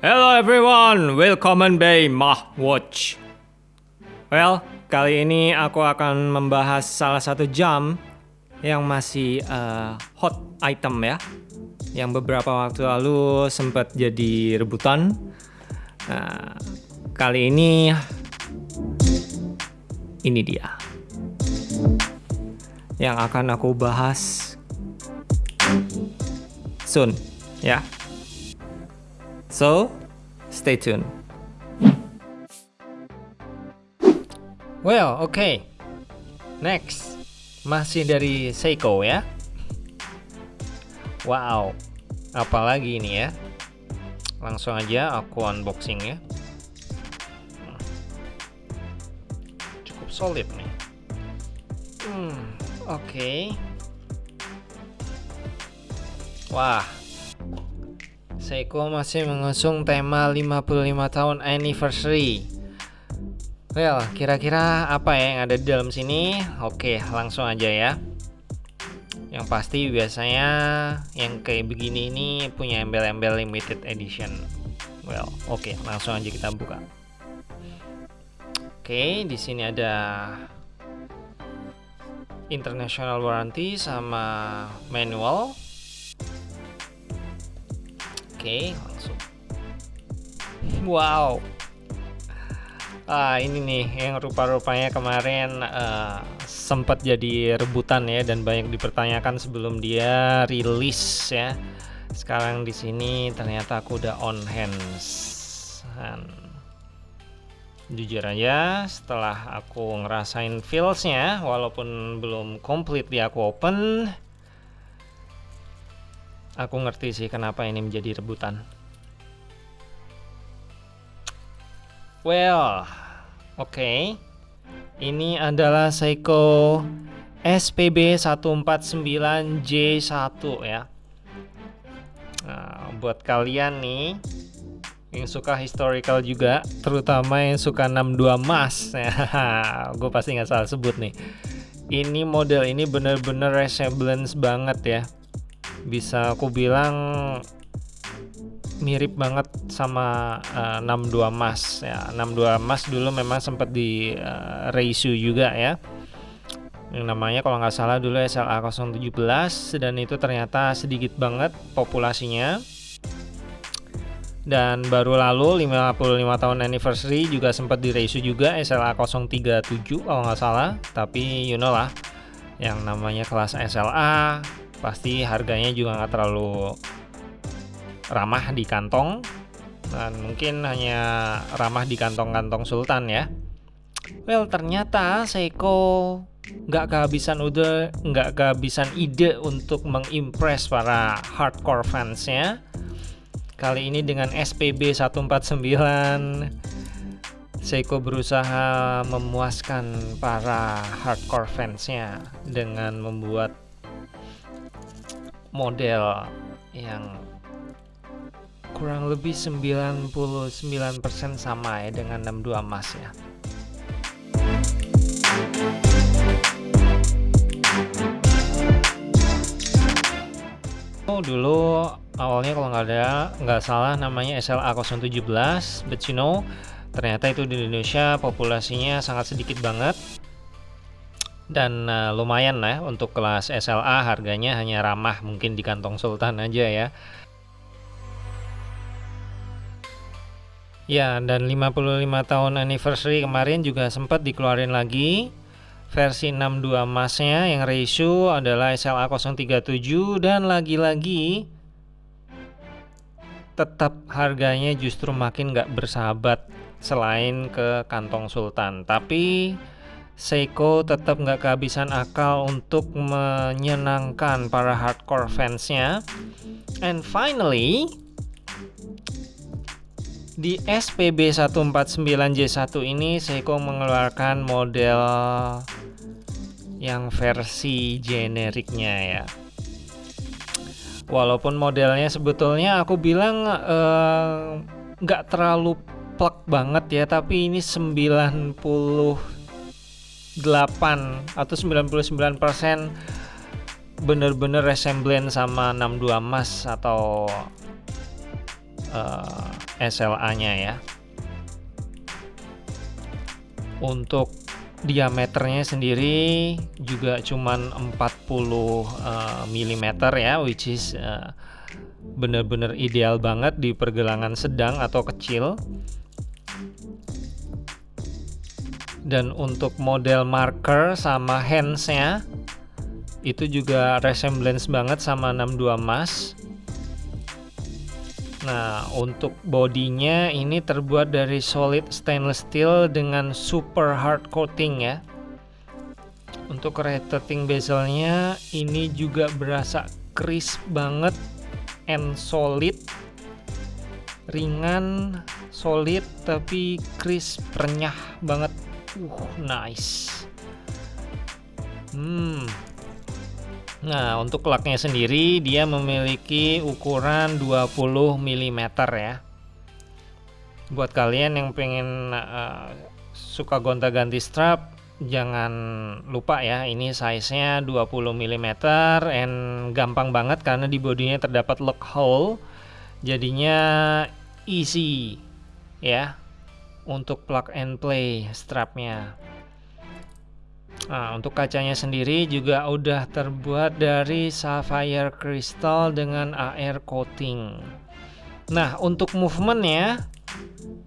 Hello everyone, welcome by Mah Watch. Well, kali ini aku akan membahas salah satu jam yang masih uh, hot item ya, yang beberapa waktu lalu sempat jadi rebutan. Nah, kali ini ini dia yang akan aku bahas soon ya. So, stay tuned. Well, oke. Okay. Next, masih dari Seiko ya. Wow, apalagi ini ya. Langsung aja aku unboxing ya. Cukup solid nih. Hmm, oke. Okay. Wah, Seiko masih mengusung tema 55 tahun anniversary. Well, kira-kira apa ya yang ada di dalam sini? Oke, langsung aja ya. Yang pasti biasanya yang kayak begini ini punya embel-embel limited edition. Well, oke, langsung aja kita buka. Oke, di sini ada international warranty sama manual Oke, langsung. Wow. Ah, ini nih yang rupa-rupanya kemarin uh, sempat jadi rebutan ya dan banyak dipertanyakan sebelum dia rilis ya. Sekarang di sini ternyata aku udah on hands. Jujur aja setelah aku ngerasain feelsnya walaupun belum complete di aku open Aku ngerti sih kenapa ini menjadi rebutan. Well, oke. Okay. Ini adalah Seiko SPB 149J1 ya. Nah, buat kalian nih yang suka historical juga, terutama yang suka 62 mas, gue pasti nggak salah sebut nih. Ini model ini bener-bener resemblance banget ya bisa aku bilang mirip banget sama uh, 62 Mas ya. 62 Mas dulu memang sempat di uh, reissue juga ya. Yang namanya kalau nggak salah dulu SLA 017 dan itu ternyata sedikit banget populasinya. Dan baru lalu 55 tahun anniversary juga sempat di reissue juga SLA 037 kalau nggak salah. Tapi you know lah yang namanya kelas SLA pasti harganya juga nggak terlalu ramah di kantong. Dan mungkin hanya ramah di kantong-kantong sultan ya. Well ternyata Seiko nggak kehabisan udah nggak kehabisan ide untuk mengimpress para hardcore fansnya. Kali ini dengan SPB 149 Seiko berusaha memuaskan para hardcore fansnya dengan membuat model yang kurang lebih 99% sama ya dengan 62 emas ya. Oh dulu awalnya kalau nggak ada nggak salah namanya SLA 017 but you know ternyata itu di Indonesia populasinya sangat sedikit banget dan uh, lumayan lah ya, untuk kelas SLA harganya hanya ramah mungkin di kantong Sultan aja ya. Ya dan 55 tahun anniversary kemarin juga sempat dikeluarin lagi. Versi 62 emasnya yang ratio adalah SLA 037 dan lagi-lagi tetap harganya justru makin gak bersahabat selain ke kantong Sultan. Tapi Seiko tetap nggak kehabisan akal untuk menyenangkan para hardcore fansnya. And finally, di SPB 149J1 ini Seiko mengeluarkan model yang versi generiknya ya. Walaupun modelnya sebetulnya aku bilang eh, nggak uh, terlalu plek banget ya, tapi ini 90 8 atau 99% bener-bener resemblance sama 62 emas atau uh, SLA-nya ya. Untuk diameternya sendiri juga cuman 40 uh, mm ya, which is uh, bener-bener ideal banget di pergelangan sedang atau kecil. Dan untuk model marker sama handsnya itu juga resemblance banget sama 62 Mas Nah, untuk bodinya ini terbuat dari solid stainless steel dengan super hard coating ya. Untuk rotating bezelnya ini juga berasa crisp banget and solid. Ringan, solid tapi crisp, renyah banget. Uh, nice. Hmm, Nah, untuk laknya sendiri dia memiliki ukuran 20 mm ya. Buat kalian yang pengen uh, suka gonta-ganti strap, jangan lupa ya, ini size-nya 20 mm and gampang banget karena di bodinya terdapat lock hole. Jadinya easy ya untuk plug and play strapnya. Nah, untuk kacanya sendiri juga udah terbuat dari sapphire crystal dengan AR coating. Nah, untuk movementnya,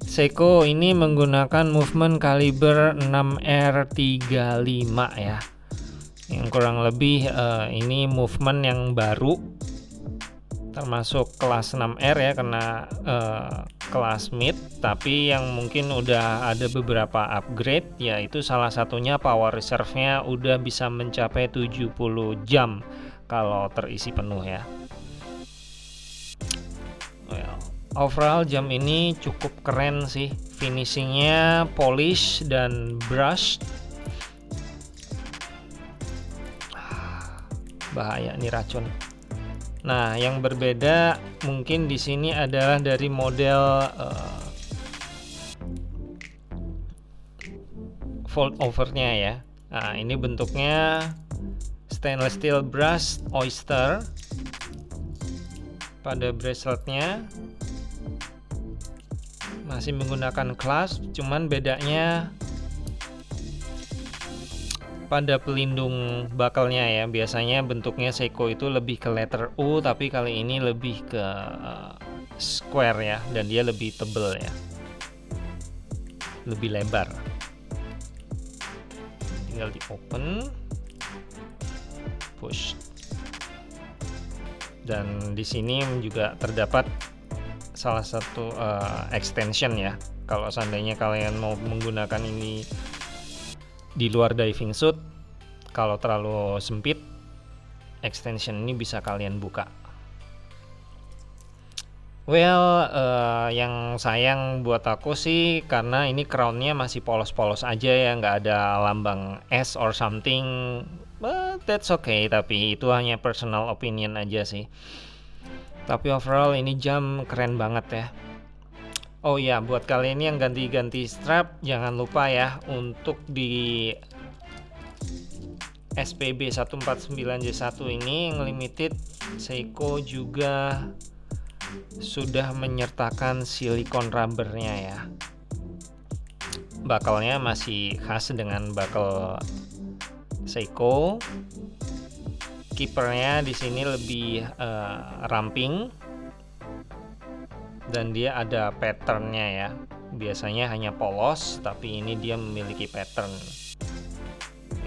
Seiko ini menggunakan movement kaliber 6R35 ya. Yang kurang lebih uh, ini movement yang baru termasuk kelas 6R ya karena uh, kelas mid. Tapi yang mungkin udah ada beberapa upgrade yaitu salah satunya power reserve nya udah bisa mencapai 70 jam kalau terisi penuh ya. Well, overall jam ini cukup keren sih. Finishingnya polish dan brush bahaya nih racun Nah, yang berbeda mungkin di sini adalah dari model uh, fold overnya ya. Nah, ini bentuknya stainless steel brush oyster pada braceletnya masih menggunakan clasp, cuman bedanya pada pelindung bakalnya ya. Biasanya bentuknya Seiko itu lebih ke letter U tapi kali ini lebih ke uh, square ya dan dia lebih tebel ya. Lebih lebar. Tinggal di open push. Dan di sini juga terdapat salah satu uh, extension ya. Kalau seandainya kalian mau menggunakan ini di luar diving suit kalau terlalu sempit extension ini bisa kalian buka Well, uh, yang sayang buat aku sih karena ini crownnya masih polos-polos aja ya, nggak ada lambang S or something. But that's okay, tapi itu hanya personal opinion aja sih. Tapi overall ini jam keren banget ya. Oh ya, buat kalian yang ganti-ganti strap, jangan lupa ya untuk di SPB 149J1 ini yang limited Seiko juga sudah menyertakan silikon rubbernya ya. Bakalnya masih khas dengan bakal Seiko. Kipernya di sini lebih uh, ramping dan dia ada patternnya ya. Biasanya hanya polos tapi ini dia memiliki pattern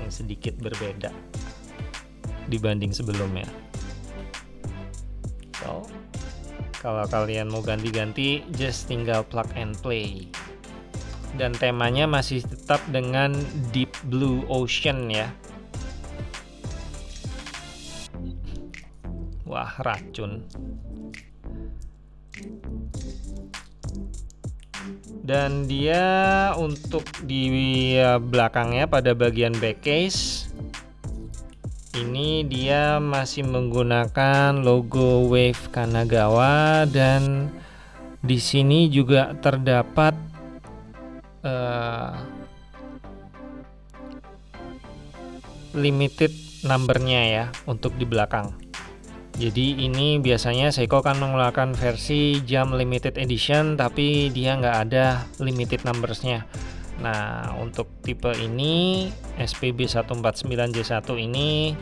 yang sedikit berbeda dibanding sebelumnya. So kalau kalian mau ganti-ganti just tinggal plug and play. Dan temanya masih tetap dengan deep blue ocean ya. Wah racun dan dia untuk di belakangnya pada bagian back case ini dia masih menggunakan logo Wave Kanagawa dan di sini juga terdapat uh, limited numbernya ya untuk di belakang Jadi ini biasanya Seiko kan mengeluarkan versi jam limited edition tapi dia nggak ada limited numbersnya. Nah untuk tipe ini SPB 149J1 ini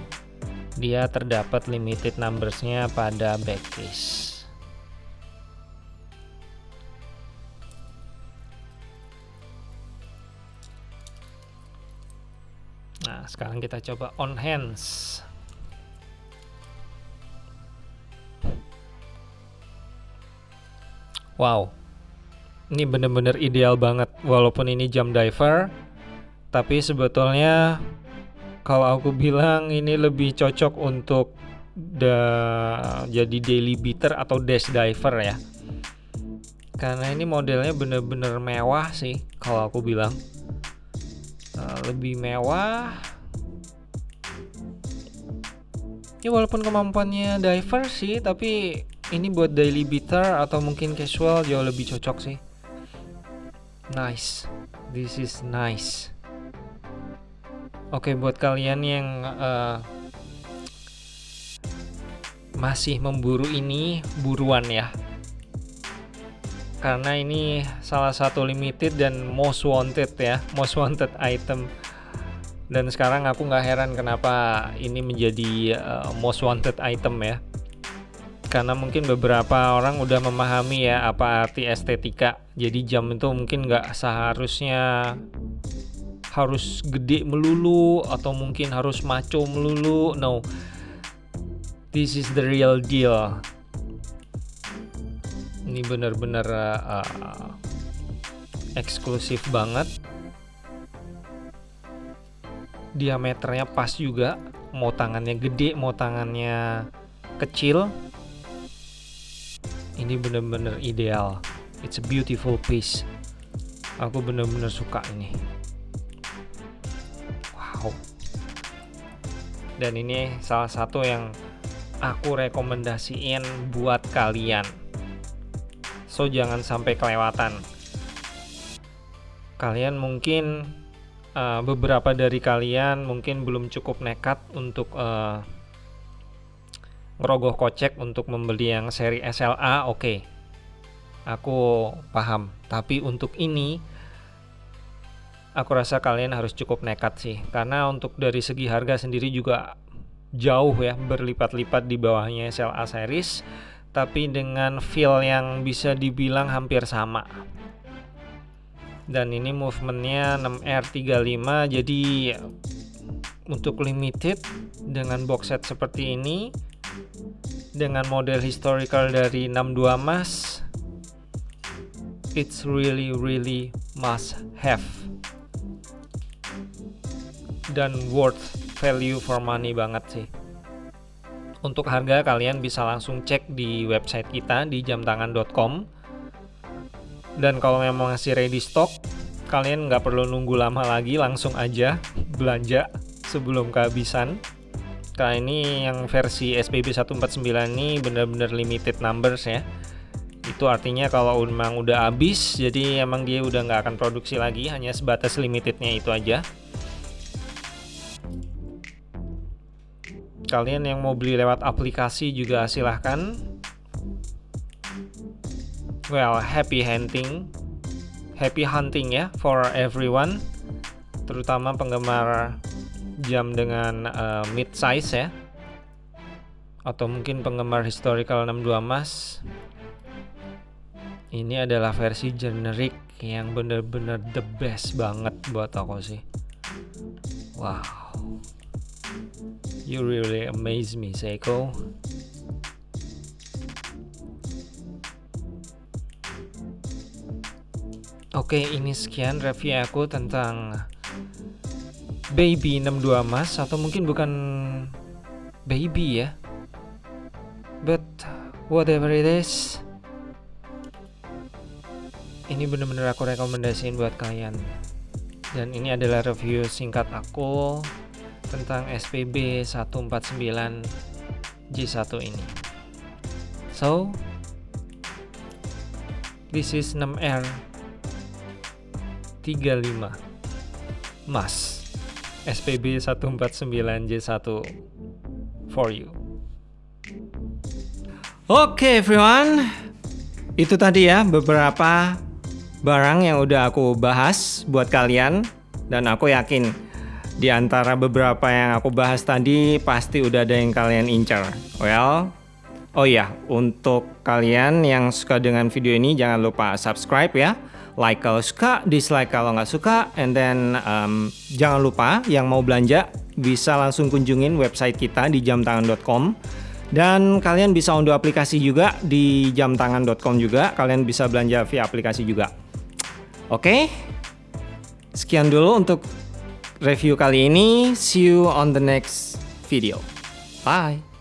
dia terdapat limited numbersnya pada backcase. Nah sekarang kita coba on hands. Wow, ini bener-bener ideal banget. Walaupun ini jam diver, tapi sebetulnya kalau aku bilang ini lebih cocok untuk da jadi daily beater atau dash diver ya. Karena ini modelnya bener-bener mewah sih kalau aku bilang. Uh, lebih mewah. Ya walaupun kemampuannya diver sih, tapi ini buat daily beater atau mungkin casual jauh lebih cocok sih. Nice. This is nice. Oke okay, buat kalian yang uh, masih memburu ini buruan ya. Karena ini salah satu limited dan most wanted ya most wanted item. Dan sekarang aku nggak heran kenapa ini menjadi uh, most wanted item ya karena mungkin beberapa orang udah memahami ya apa arti estetika. Jadi jam itu mungkin nggak seharusnya harus gede melulu atau mungkin harus maco melulu. No this is the real deal. Ini benar-benar uh, eksklusif banget. Diameternya pas juga. Mau tangannya gede mau tangannya kecil ini bener-bener ideal. It's a beautiful piece. Aku bener-bener suka ini. Wow. Dan ini salah satu yang aku rekomendasiin buat kalian. So jangan sampai kelewatan. Kalian mungkin uh, beberapa dari kalian mungkin belum cukup nekat untuk uh, ngerogoh kocek untuk membeli yang seri SLA oke. Okay. aku paham. Tapi untuk ini aku rasa kalian harus cukup nekat sih. Karena untuk dari segi harga sendiri juga jauh ya berlipat-lipat di bawahnya SLA series. Tapi dengan feel yang bisa dibilang hampir sama. Dan ini movementnya 6R35 jadi untuk limited dengan box set seperti ini dengan model historical dari 62 mas it's really really must have. Dan worth value for money banget sih. Untuk harga kalian bisa langsung cek di website kita di jamtangan.com dan kalau memang masih ready stock kalian nggak perlu nunggu lama lagi langsung aja belanja sebelum kehabisan Nah ini yang versi SPB 149 ini benar-benar limited numbers ya. Itu artinya kalau memang udah habis jadi emang dia udah nggak akan produksi lagi hanya sebatas limitednya itu aja. Kalian yang mau beli lewat aplikasi juga silahkan. Well happy hunting. Happy hunting ya for everyone. Terutama penggemar jam dengan uh, mid size ya. Atau mungkin penggemar historical 62 mas. Ini adalah versi generic yang bener-bener the best banget buat aku sih. Wow. You really amaze me Seiko. Oke, ini sekian review aku tentang baby 62 mas atau mungkin bukan baby ya. But whatever it is ini bener-bener aku rekomendasiin buat kalian. Dan ini adalah review singkat aku tentang SPB 149 J1 ini. So this is 6R 35 mas SPB 149J1 for you. Oke okay, everyone, itu tadi ya beberapa barang yang udah aku bahas buat kalian dan aku yakin di antara beberapa yang aku bahas tadi pasti udah ada yang kalian incar. Well, oh ya untuk kalian yang suka dengan video ini jangan lupa subscribe ya. Like kalau suka, dislike kalau nggak suka, and then um, jangan lupa yang mau belanja bisa langsung kunjungin website kita di jamtangan.com dan kalian bisa unduh aplikasi juga di jamtangan.com juga. Kalian bisa belanja via aplikasi juga. Oke. Sekian dulu untuk review kali ini. See you on the next video. Bye.